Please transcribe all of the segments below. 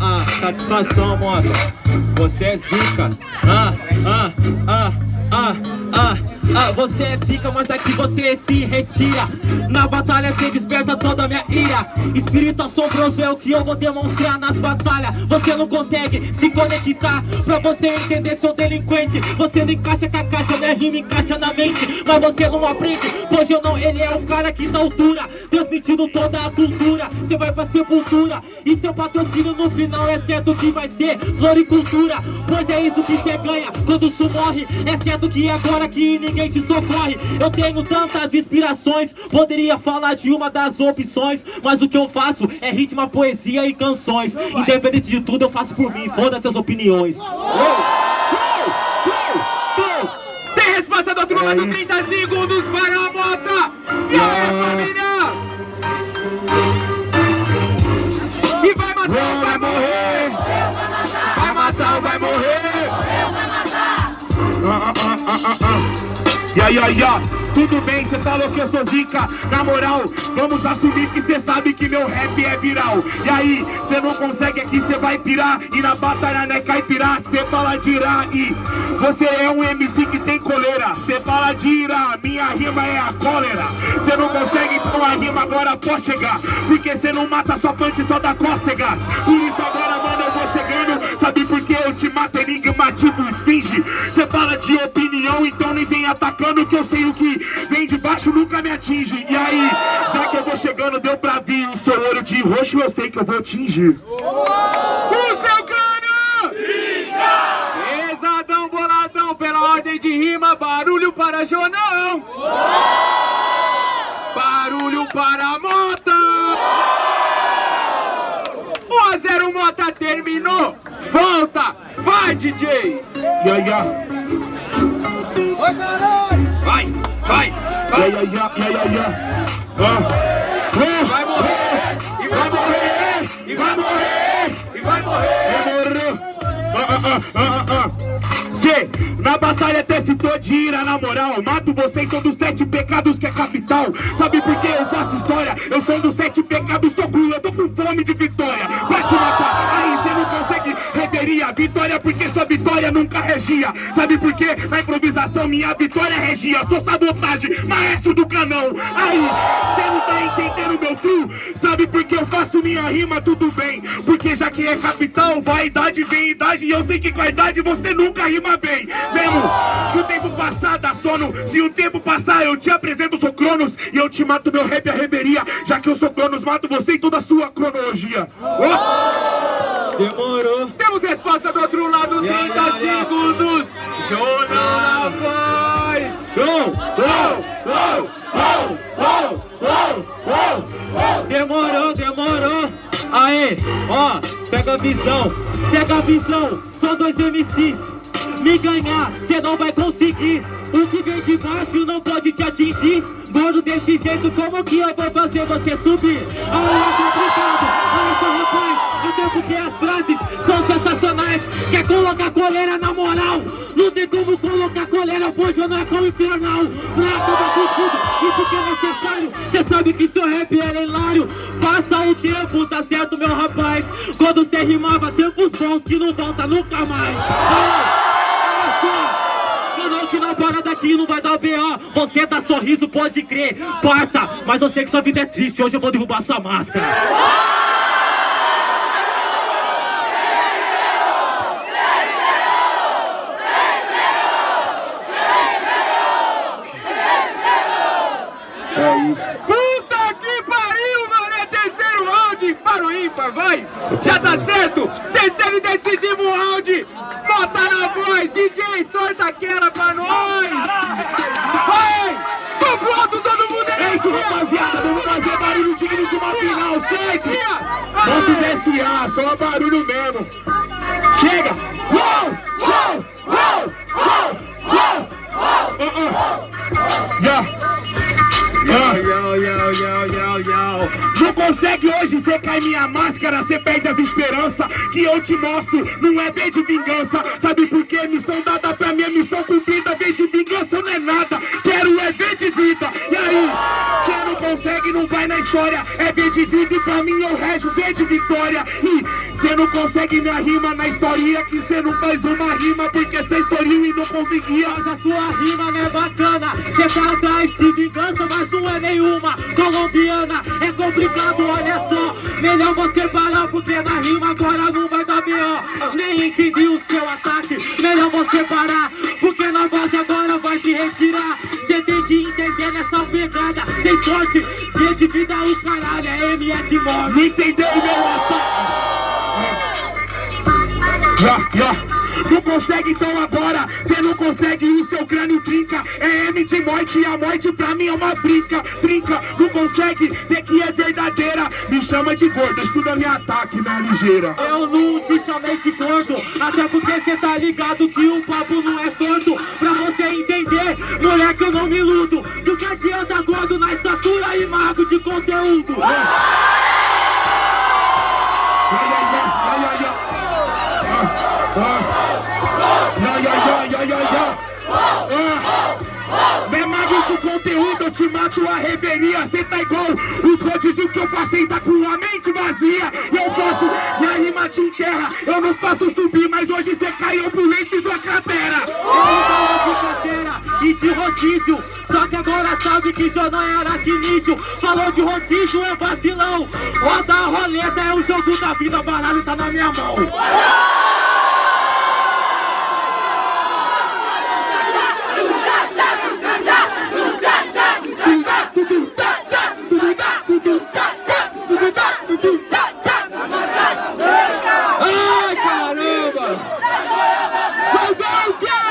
Ah, ah. Satisfação, moça. Você é zica. Ah, ah, ah, ah, ah, ah. Você é zica, mas aqui você se retira. Na batalha você desperta toda a minha ira. Espírito assombroso é o que eu vou demonstrar nas batalhas. Você não consegue se conectar pra você entender seu delinquente. Você não encaixa com a caixa, minha rima encaixa na mente. Mas você não aprende, pois eu não, ele é o cara que tá altura. Transmitindo toda a cultura. Você vai pra sepultura. E seu patrocínio no final é certo que vai ser floricultura. Pois é isso que você ganha quando isso morre. É certo que é agora que ninguém te socorre. Eu tenho tantas inspirações. Poderia falar de uma das opções. Mas o que eu faço é ritmo, poesia e canções. Independente de tudo, eu faço por mim. Foda-se as opiniões. Tem resposta do outro lado, 30 segundos para a mota! E aí, família? Ah. Ya, ya, ya, tudo bem, cê falou que eu sou zica. Na moral, vamos assumir que cê sabe que meu rap é viral. E aí, cê não consegue aqui, cê vai pirar. E na batalha não é caipirá, cê fala de irá E você é um MC que tem coleira. Cê fala de irá, minha rima é a cólera. Cê não consegue, então a rima agora pode chegar. Porque cê não mata só punch, só dá cócegas. Por isso agora, mano, eu vou chegando. Sabe por que eu te mato enigmativo esfinge? Cê fala de opinião, então nem vem atacando nunca me atinge E aí, já que eu vou chegando, deu pra vir O seu olho de roxo, eu sei que eu vou atingir O seu crânio! Pesadão, boladão, pela ordem de rima, barulho para Jonão! Barulho para Mota! 1 a 0 Mota terminou! Volta! Vai, DJ! Ya, ya, Vai, vai, vai! Ya, ya Ah. Ah. Vai morrer! E vai morrer! E vai morrer! E vai morrer! Ah, ah. Cê, na batalha até citou de ira, na moral Mato você em todos os sete pecados que é capital Sabe por que eu faço história? Eu sou dos sete pecados, Vitória porque sua vitória nunca regia. Sabe por quê? Na improvisação minha vitória regia. Sou sabotagem, maestro do canão. Aí, cê não tá entendendo meu frio Sabe por que eu faço minha rima, tudo bem Porque já que é capital, vaidade vem idade. E eu sei que com a idade você nunca rima bem. Mesmo, se o tempo passar dá sono. Se o tempo passar eu te apresento, sou Cronos. E eu te mato meu rap a reveria. Já que eu sou Cronos, mato você e toda a sua cronologia. Oh! Demorou. Temos resposta do outro lado, 30 Ya, ya, ya. segundos! Jonão na voz! Show! Show! Show! Show! Show! Show! Show! Demorou, demorou. Aê, ó, pega a visão, pega a visão. São dois MCs. Me ganhar, cê não vai conseguir. O que vem de baixo não pode te atingir. Gordo desse jeito, como que eu vou fazer você subir? Aí é só, rapaz. Eu tenho porque as frases são sensacionais. Quer colocar coleira na moral? Não tem como colocar coleira, pois eu não é como infernal. Pra acabar com tudo, isso que é necessário. Cê sabe que seu rap é hilário. Passa o tempo, tá certo, meu rapaz. Quando cê rimava, tempos bons que não volta nunca mais. Olha só. Que na parada aqui não vai dar B.O. Você dá sorriso, pode crer. Parça, mas eu sei que sua vida é triste. Hoje eu vou derrubar sua máscara. É isso. Puta que pariu, mano! É terceiro round vai! Já tá certo! Terceiro e decisivo round! Bota na voz, DJ, sorta aquela pra nós! Vai! Tô pronto, todo mundo É isso, rapaziada. Vamos fazer barulho digno de uma final, certo? Nossos SA, só barulho mesmo. Chega! Uou! Uou! Uou! Uou! Uou! Yo. especial. Não consegue cai minha máscara, cê perde as esperanças que eu te mostro, não é vez de vingança. Sabe por quê? Missão dada pra minha missão cumprida, vez de vingança não é nada. Aí, quem não consegue não vai na história, é ver de vida e pra mim eu resto ver de vitória. E cê não consegue minha rima na história, que cê não faz uma rima porque cê estourou e não conseguia. Mas a sua rima não é bacana Cê tá atrás de vingança, mas não é nenhuma Colombiana, é complicado, olha só Melhor você parar, porque na rima agora não vai dar B.O. Nem entendi o seu ataque Melhor você parar, pegada Sem sorte, G de vida o caralho, é M de morte Não entendeu meu ataque? Ya, ya. Não consegue então agora, cê não consegue o seu crânio trinca. É M de morte e a morte pra mim é uma brinca Trinca, não consegue ver que é verdadeira. Me chama de gordo, estuda meu ataque na ligeira. Eu não te chamei de gordo Até porque cê tá ligado que o papo não é torto. Pra você entender, moleque eu não me iludo. Do que adianta gordo na estatura e mago de conteúdo te mato a reveria Cê tá igual. Os rodízios que eu passei, tá com a mente vazia. E eu faço, minha rima te enterra Eu não faço subir, mas hoje cê caiu pro leito e sua cratera. E de rodízio. Só que agora sabe que já não é aracnídeo. Falou de rodízio, é vacilão. Roda a roleta, é o jogo da vida. Baralho tá na minha mão Ai, caramba! Mas é o quê?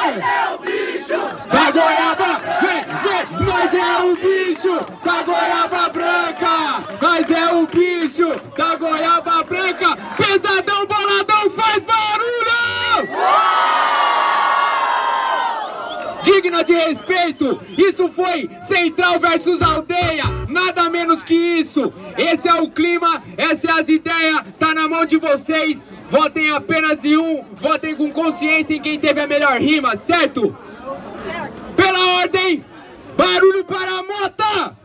Da goiaba, vem, vem, Nós é o bicho da goiaba branca! Nós é o bicho da goiaba branca! Pesadão, boladão, faz barulho! Digna de respeito, isso foi Central versus Aldeia, nada menos que isso. Esse é o clima, essas é as ideias, tá na mão de vocês. Votem apenas em um, votem com consciência em quem teve a melhor rima, certo? Pela ordem, barulho para a Mota!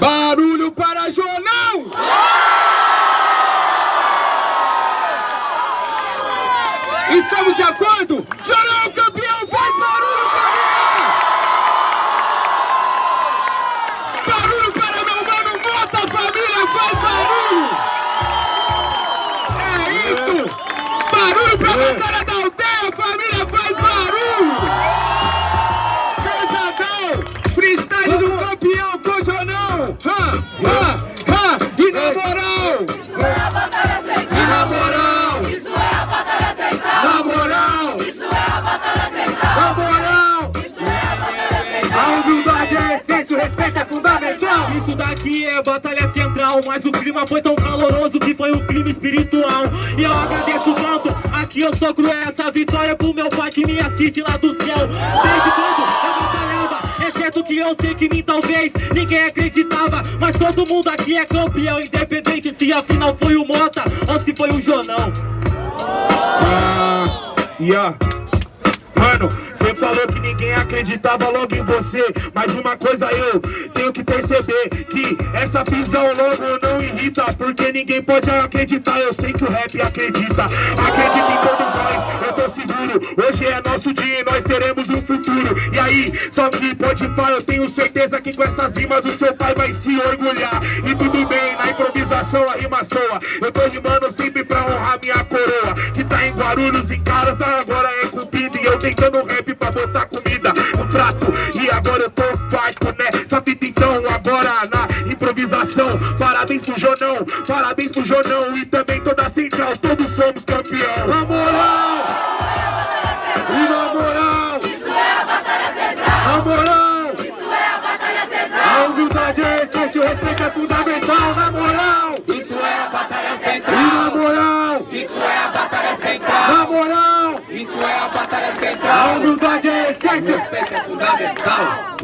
Barulho para Jonão! Estamos de acordo? Batalha da aldeia, família, faz barulho! Pesadão! Freestyle do campeão com o Jonão! Ha, ha, ha! E na moral! E na moral! Isso é a batalha central! Na moral! Isso é a batalha central! Na moral! Isso é a batalha central! A humildade é essência, o respeito é fundamental. Isso daqui é batalha central, mas o clima foi tão caloroso que foi um clima espiritual. E eu agradeço tanto, eu sou cruel, essa vitória pro meu pai que me assiste lá do céu. Desde quando eu batalhava, exceto que eu sei que mim talvez ninguém acreditava. Mas todo mundo aqui é campeão, independente se a final foi o Mota ou se foi o Jonão. Ah, yeah. Mano, você falou que ninguém acreditava logo em você Mas uma coisa eu tenho que perceber Que essa visão logo não Porque ninguém pode acreditar. Eu sei que o rap acredita. Acredita em todos nós, eu tô seguro. Hoje é nosso dia e nós teremos um futuro. E aí, só que pode pá Eu tenho certeza que com essas rimas O seu pai vai se orgulhar. E tudo bem, na improvisação a rima soa. Eu tô rimando sempre pra honrar minha coroa Que tá em Guarulhos, em Caras, agora é cumprido E eu tentando rap pra botar comida no prato. E agora eu tô farto, né? Essa improvisação Parabéns pro Jonão, parabéns pro Jonão E também toda a central, todos somos campeão Na moral! E na moral! Isso é a batalha central! Na moral! Isso é a batalha A central! humildade é essência, o respeito é fundamental, na moral! Isso é a batalha E central! na moral! Isso é a batalha central! Na moral! Isso é a batalha A central! humildade é essência! Respeito é fundamental!